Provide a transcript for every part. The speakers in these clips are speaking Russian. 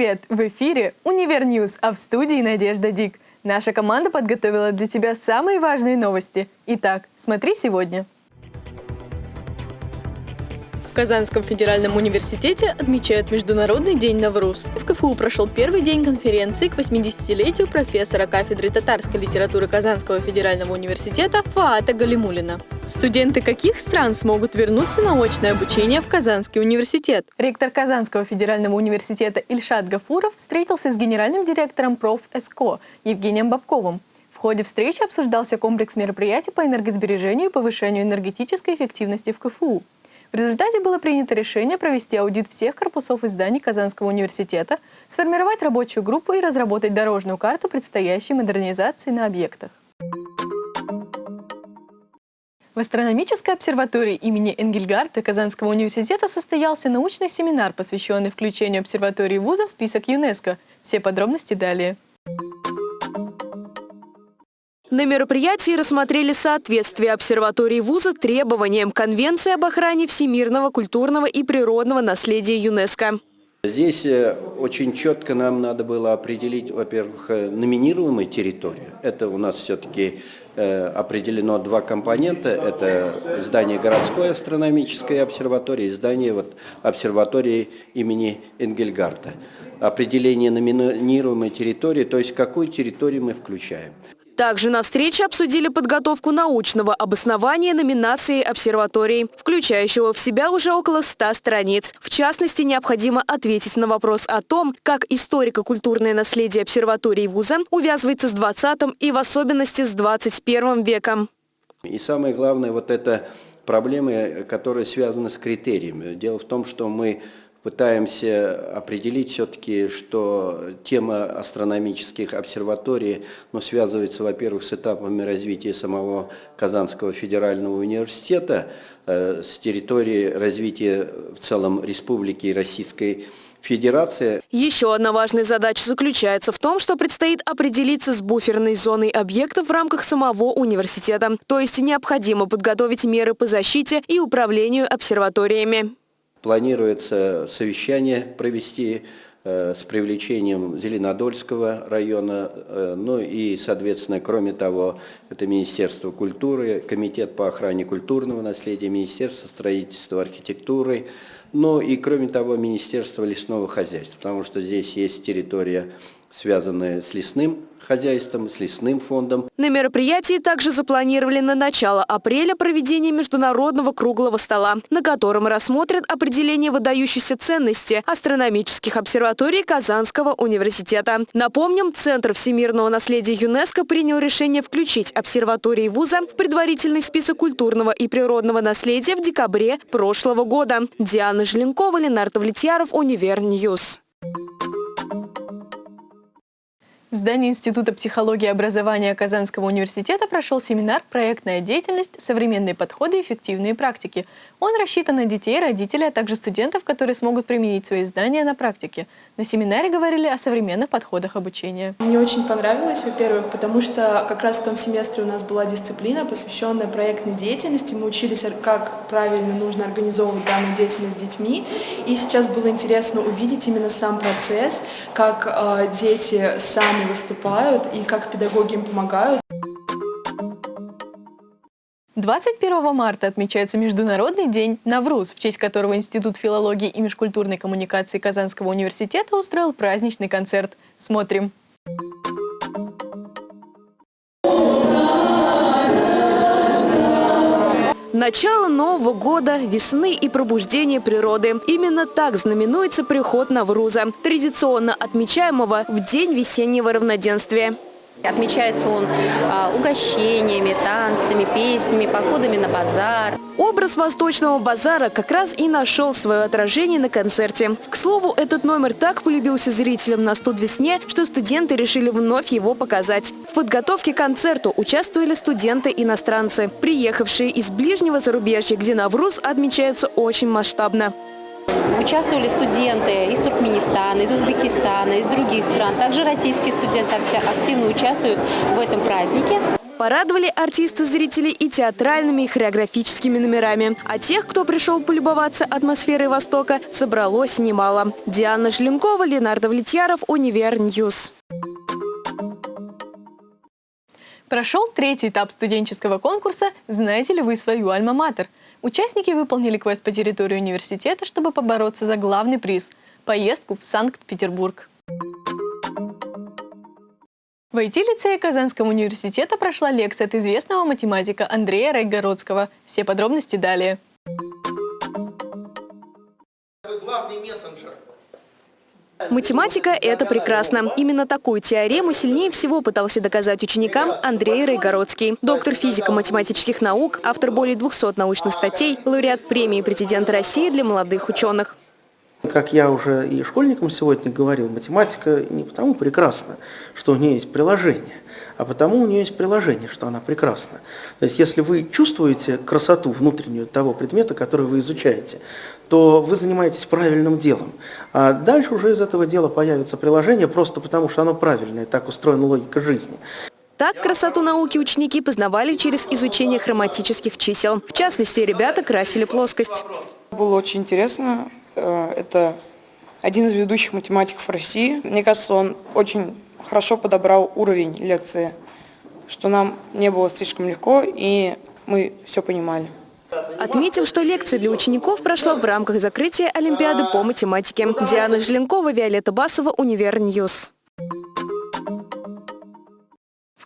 Привет! В эфире «Univer News», а в студии Надежда Дик. Наша команда подготовила для тебя самые важные новости. Итак, смотри сегодня. В Казанском федеральном университете отмечают Международный день Навруз. В КФУ прошел первый день конференции к 80-летию профессора кафедры татарской литературы Казанского федерального университета Фоата Галимуллина. Студенты каких стран смогут вернуться на очное обучение в Казанский университет? Ректор Казанского федерального университета Ильшат Гафуров встретился с генеральным директором проф. СКО Евгением Бабковым. В ходе встречи обсуждался комплекс мероприятий по энергосбережению и повышению энергетической эффективности в КФУ. В результате было принято решение провести аудит всех корпусов и зданий Казанского университета, сформировать рабочую группу и разработать дорожную карту предстоящей модернизации на объектах. В астрономической обсерватории имени Энгельгарта Казанского университета состоялся научный семинар, посвященный включению обсерватории вуза в список ЮНЕСКО. Все подробности далее. На мероприятии рассмотрели соответствие обсерватории вуза требованиям Конвенции об охране всемирного культурного и природного наследия ЮНЕСКо. Здесь э, очень четко нам надо было определить, во-первых, э, номинируемую территорию. Это у нас все-таки э, определено два компонента. Это здание городской астрономической обсерватории и здание вот, обсерватории имени Энгельгарта. Определение номинируемой территории, то есть какую территорию мы включаем. Также на встрече обсудили подготовку научного обоснования номинации обсерватории, включающего в себя уже около 100 страниц. В частности, необходимо ответить на вопрос о том, как историко-культурное наследие обсерватории вуза увязывается с 20 и в особенности с 21 веком. И самое главное, вот это проблемы, которые связаны с критериями. Дело в том, что мы пытаемся определить все-таки, что тема астрономических обсерваторий ну, связывается, во-первых, с этапами развития самого Казанского федерального университета, э, с территории развития в целом Республики Российской Федерации. Еще одна важная задача заключается в том, что предстоит определиться с буферной зоной объектов в рамках самого университета. То есть необходимо подготовить меры по защите и управлению обсерваториями. Планируется совещание провести э, с привлечением Зеленодольского района, э, ну и, соответственно, кроме того, это Министерство культуры, Комитет по охране культурного наследия, Министерство строительства архитектуры, ну и, кроме того, Министерство лесного хозяйства, потому что здесь есть территория, связанная с лесным хозяйством, с лесным фондом. На мероприятии также запланировали на начало апреля проведение международного круглого стола, на котором рассмотрят определение выдающейся ценности астрономических обсерваторий Казанского университета. Напомним, Центр всемирного наследия ЮНЕСКО принял решение включить обсерватории вуза в предварительный список культурного и природного наследия в декабре прошлого года. Диана Желенкова, Ленар Давлетьяров, Univer News. В здании Института психологии и образования Казанского университета прошел семинар «Проектная деятельность. Современные подходы и эффективные практики». Он рассчитан на детей, родителей, а также студентов, которые смогут применить свои знания на практике. На семинаре говорили о современных подходах обучения. Мне очень понравилось, во-первых, потому что как раз в том семестре у нас была дисциплина, посвященная проектной деятельности. Мы учились, как правильно нужно организовывать данную деятельность с детьми. И сейчас было интересно увидеть именно сам процесс, как э, дети сами выступают и как педагоги им помогают. 21 марта отмечается Международный день Навруз, в честь которого Институт филологии и межкультурной коммуникации Казанского университета устроил праздничный концерт. Смотрим. Начало Нового года, весны и пробуждение природы. Именно так знаменуется приход Навруза, традиционно отмечаемого в День весеннего равноденствия. Отмечается он а, угощениями, танцами, песнями, походами на базар. Образ восточного базара как раз и нашел свое отражение на концерте. К слову, этот номер так полюбился зрителям на студ весне, что студенты решили вновь его показать. В подготовке к концерту участвовали студенты-иностранцы, приехавшие из ближнего зарубежья, где Навруз отмечается очень масштабно. Участвовали студенты из Туркменистана, из Узбекистана, из других стран. Также российские студенты активно участвуют в этом празднике. Порадовали артисты зрителей и театральными, и хореографическими номерами. А тех, кто пришел полюбоваться атмосферой Востока, собралось немало. Диана Желенкова, Ленар Давлетьяров, Univer News. Прошел третий этап студенческого конкурса «Знаете ли вы свою альма-матер?». Участники выполнили квест по территории университета, чтобы побороться за главный приз – поездку в Санкт-Петербург. В IT-лицее Казанского университета прошла лекция от известного математика Андрея Райгородского. Все подробности далее. Главный мессенджер. Математика – это прекрасно. Именно такую теорему сильнее всего пытался доказать ученикам Андрей Райгородский. Доктор физико-математических наук, автор более 200 научных статей, лауреат премии президента России для молодых ученых. Как я уже и школьникам сегодня говорил, математика не потому прекрасна, что у нее есть приложение, а потому у нее есть приложение, что она прекрасна. То есть если вы чувствуете красоту внутреннюю того предмета, который вы изучаете, то вы занимаетесь правильным делом. А дальше уже из этого дела появится приложение, просто потому что оно правильное, так устроена логика жизни. Так красоту науки ученики познавали через изучение хроматических чисел. В частности, ребята красили плоскость. Было очень интересно это один из ведущих математиков России. Мне кажется, он очень хорошо подобрал уровень лекции, что нам не было слишком легко, и мы все понимали. Отметим, что лекция для учеников прошла в рамках закрытия Олимпиады по математике. Диана Желенкова, Виолетта Басова, Univer News.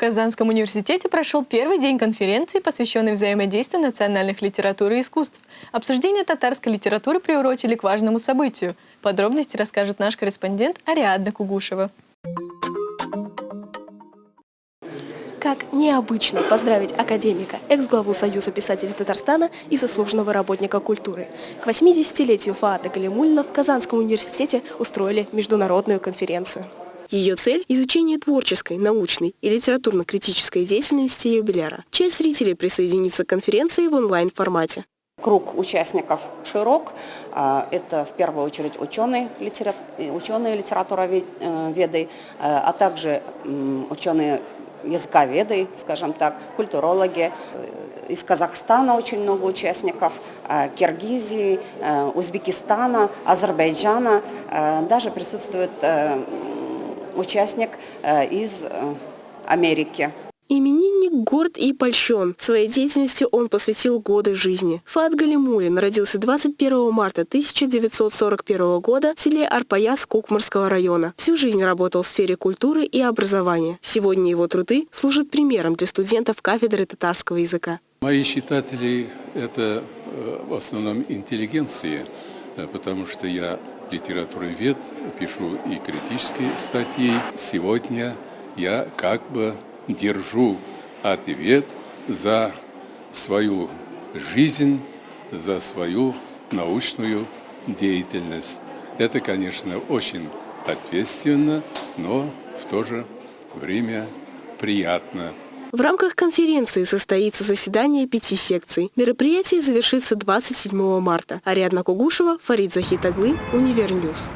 Казанском университете прошел первый день конференции, посвященной взаимодействию национальных литератур и искусств. Обсуждение татарской литературы приурочили к важному событию. Подробности расскажет наш корреспондент Ариадна Кугушева. Как необычно поздравить академика, экс-главу Союза писателей Татарстана и заслуженного работника культуры. К 80-летию Фаата Галимульна в Казанском университете устроили международную конференцию. Ее цель – изучение творческой, научной и литературно-критической деятельности юбиляра. Часть зрителей присоединится к конференции в онлайн-формате. Круг участников широк. А, это в первую очередь ученые, ученые литературоведы, а, а также ученые языковеды, скажем так, культурологи. Из Казахстана очень много участников, а, Киргизии, Узбекистана, Азербайджана. Даже присутствует участник э, из э, Америки. Именинник горд и польщен. Своей деятельности он посвятил годы жизни. Фат Галимулин родился 21 марта 1941 года в селе Арпаяс Кукмарского района. Всю жизнь работал в сфере культуры и образования. Сегодня его труды служат примером для студентов кафедры татарского языка. Мои читатели – это э, в основном интеллигенции, потому что я литературовед, пишу и критические статьи. Сегодня я как бы держу ответ за свою жизнь, за свою научную деятельность. Это, конечно, очень ответственно, но в то же время приятно. В рамках конференции состоится заседание пяти секций. Мероприятие завершится 27 марта. Ариадна Кугушева, Фарид Захитаглы, Univer News.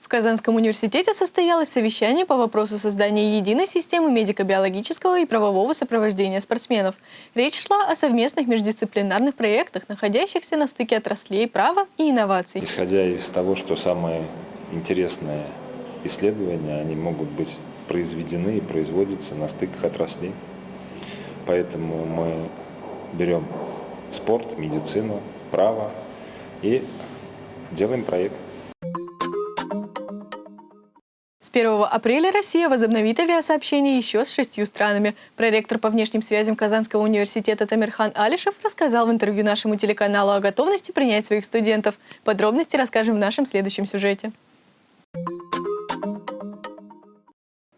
В Казанском университете состоялось совещание по вопросу создания единой системы медико-биологического и правового сопровождения спортсменов. Речь шла о совместных междисциплинарных проектах, находящихся на стыке отраслей права и инноваций. Исходя из того, что самые интересные исследования, они могут быть произведены и производятся на стыках отраслей. Поэтому мы берем спорт, медицину, право и делаем проект. С 1 апреля Россия возобновит авиасообщение еще с шестью странами. Проректор по внешним связям Казанского университета Тамирхан Алишев рассказал в интервью нашему телеканалу о готовности принять своих студентов. Подробности расскажем в нашем следующем сюжете.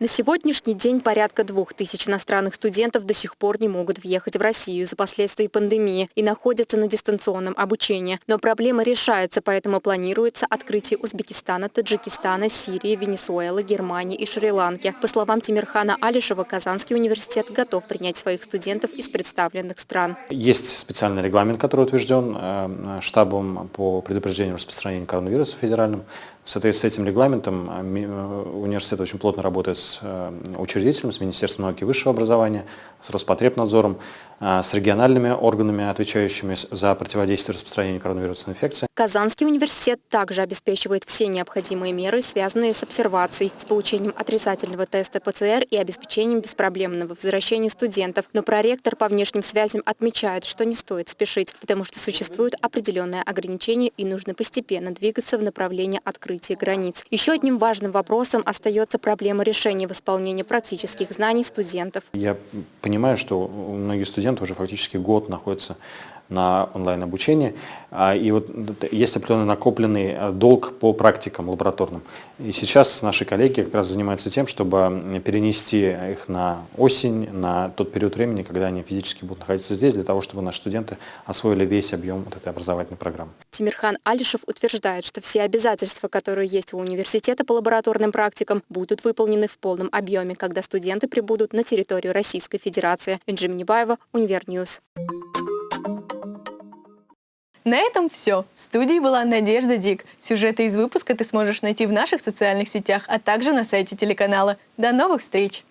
На сегодняшний день порядка двух тысяч иностранных студентов до сих пор не могут въехать в Россию из-за последствий пандемии и находятся на дистанционном обучении. Но проблема решается, поэтому планируется открытие Узбекистана, Таджикистана, Сирии, Венесуэлы, Германии и Шри-Ланки. По словам Тимирхана Алишева, Казанский университет готов принять своих студентов из представленных стран. Есть специальный регламент, который утвержден э, штабом по предупреждению распространения коронавируса федеральным. В соответствии с этим регламентом э, э, университет очень плотно работает с с учредителем, с Министерством науки и высшего образования, с Роспотребнадзором, а, с региональными органами, отвечающими за противодействие распространению коронавирусной инфекции. Казанский университет также обеспечивает все необходимые меры, связанные с обсервацией, с получением отрицательного теста ПЦР и обеспечением беспроблемного возвращения студентов. Но проректор по внешним связям отмечает, что не стоит спешить, потому что существует определенное ограничение и нужно постепенно двигаться в направлении открытия границ. Еще одним важным вопросом остается проблема решения восполнения практических знаний студентов. Я понимаю, что многие студенты уже фактически год находятся на онлайн-обучении. А, и вот есть определенный накопленный э, долг по практикам лабораторным. И сейчас наши коллеги как раз занимаются тем, чтобы перенести их на осень, на тот период времени, когда они физически будут находиться здесь, для того, чтобы наши студенты освоили весь объем вот этой образовательной программы. Тимирхан Алишев утверждает, что все обязательства, которые есть у университета по лабораторным практикам, будут выполнены в полном объеме, когда студенты прибудут на территорию Российской Федерации. Энджи Минибаева, Univer News. На этом все. В студии была Надежда Дик. Сюжеты из выпуска ты сможешь найти в наших социальных сетях, а также на сайте телеканала. До новых встреч!